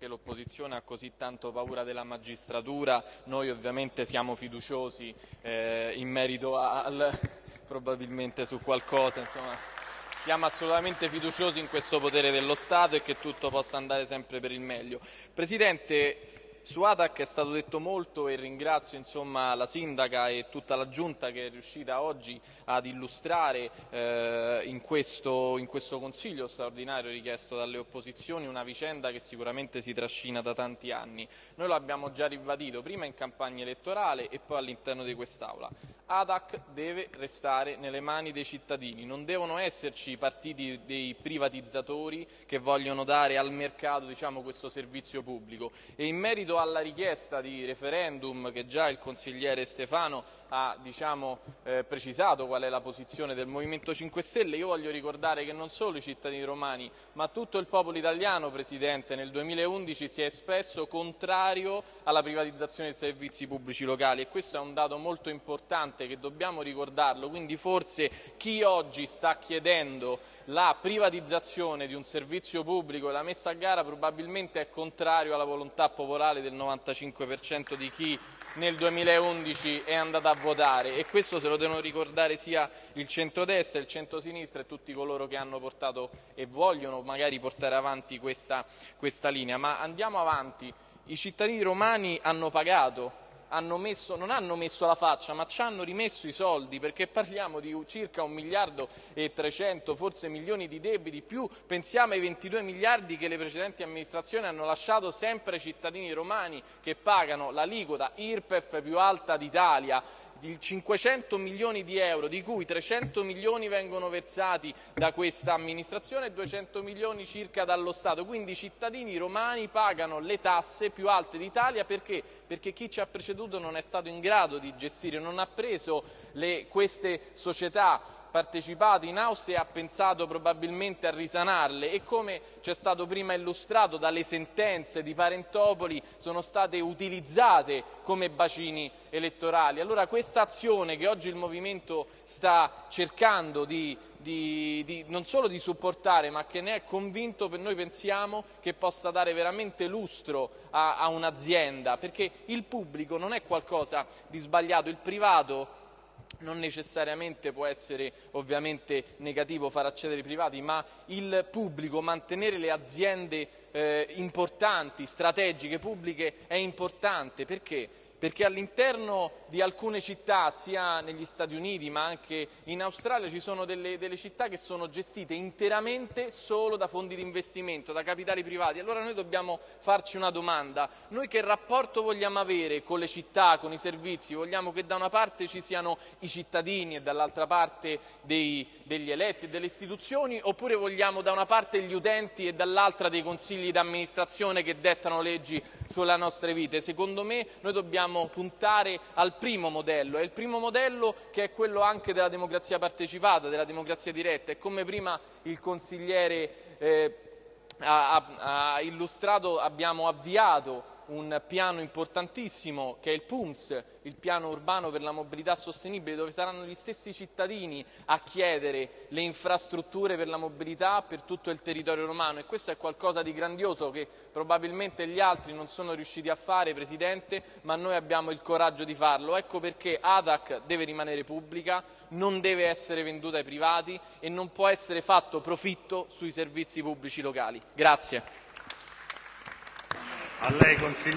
che l'opposizione ha così tanto paura della magistratura, noi ovviamente siamo fiduciosi eh, in merito al probabilmente su qualcosa, insomma, siamo assolutamente fiduciosi in questo potere dello Stato e che tutto possa andare sempre per il meglio. Presidente, su ATAC è stato detto molto e ringrazio insomma, la sindaca e tutta la giunta che è riuscita oggi ad illustrare eh, in, questo, in, questo, consiglio straordinario richiesto dalle opposizioni una vicenda che sicuramente si trascina da tanti anni. Noi lo abbiamo già ribadito prima in campagna elettorale e poi all'interno di quest'Aula. ATAC deve restare nelle mani dei cittadini, non devono esserci partiti dei privatizzatori che vogliono dare al mercato diciamo, questo servizio pubblico. Merito alla richiesta di referendum che già il consigliere Stefano ha diciamo, eh, precisato qual è la posizione del Movimento 5 Stelle, io voglio ricordare che non solo i cittadini romani ma tutto il popolo italiano, Presidente, nel 2011 si è espresso contrario alla privatizzazione dei servizi pubblici locali e questo è un dato molto importante che dobbiamo ricordarlo, quindi forse chi oggi sta chiedendo la privatizzazione di un servizio pubblico e la messa a gara probabilmente è contrario alla volontà popolare del 95% di chi nel 2011 è andato a votare e questo se lo devono ricordare sia il centrodestra, il centrosinistra e tutti coloro che hanno portato e vogliono magari portare avanti questa, questa linea. Ma andiamo avanti, i cittadini romani hanno pagato hanno messo, non hanno messo la faccia, ma ci hanno rimesso i soldi, perché parliamo di circa un miliardo e 300, forse milioni di debiti, più pensiamo ai 22 miliardi che le precedenti amministrazioni hanno lasciato sempre ai cittadini romani che pagano l'aliquota IRPEF più alta d'Italia di 500 milioni di euro, di cui 300 milioni vengono versati da questa amministrazione e 200 milioni circa dallo Stato. Quindi i cittadini romani pagano le tasse più alte d'Italia perché? perché chi ci ha preceduto non è stato in grado di gestire, non ha preso le, queste società partecipato in Austria e ha pensato probabilmente a risanarle e come ci è stato prima illustrato dalle sentenze di Parentopoli sono state utilizzate come bacini elettorali. Allora questa azione che oggi il Movimento sta cercando di, di, di, non solo di supportare ma che ne è convinto, noi pensiamo che possa dare veramente lustro a, a un'azienda perché il pubblico non è qualcosa di sbagliato, il privato non necessariamente può essere ovviamente negativo far accedere i privati, ma il pubblico, mantenere le aziende eh, importanti, strategiche, pubbliche è importante perché? Perché all'interno di alcune città, sia negli Stati Uniti ma anche in Australia, ci sono delle, delle, città che sono gestite interamente solo da fondi di investimento, da capitali privati. Allora noi dobbiamo farci una domanda, noi che rapporto vogliamo avere con le città, con i servizi? Vogliamo che da una parte ci siano i cittadini e dall'altra parte dei, degli eletti e delle istituzioni oppure vogliamo da una parte gli utenti e dall'altra dei consigli d'amministrazione che dettano leggi sulle nostre vite? Secondo me noi dobbiamo dobbiamo puntare al primo modello, è il primo modello che è quello anche della democrazia partecipata, della democrazia diretta. E come prima il consigliere eh, ha, ha illustrato abbiamo avviato un piano importantissimo che è il PUMS, il piano urbano per la mobilità sostenibile, dove saranno gli stessi cittadini a chiedere le infrastrutture per la mobilità per tutto il territorio romano e questo è qualcosa di grandioso che probabilmente gli altri non sono riusciti a fare, Presidente, ma noi abbiamo il coraggio di farlo. Ecco perché ADAC deve rimanere pubblica, non deve essere venduta ai privati e non può essere fatto profitto sui servizi pubblici locali. Grazie. A lei, consigliere.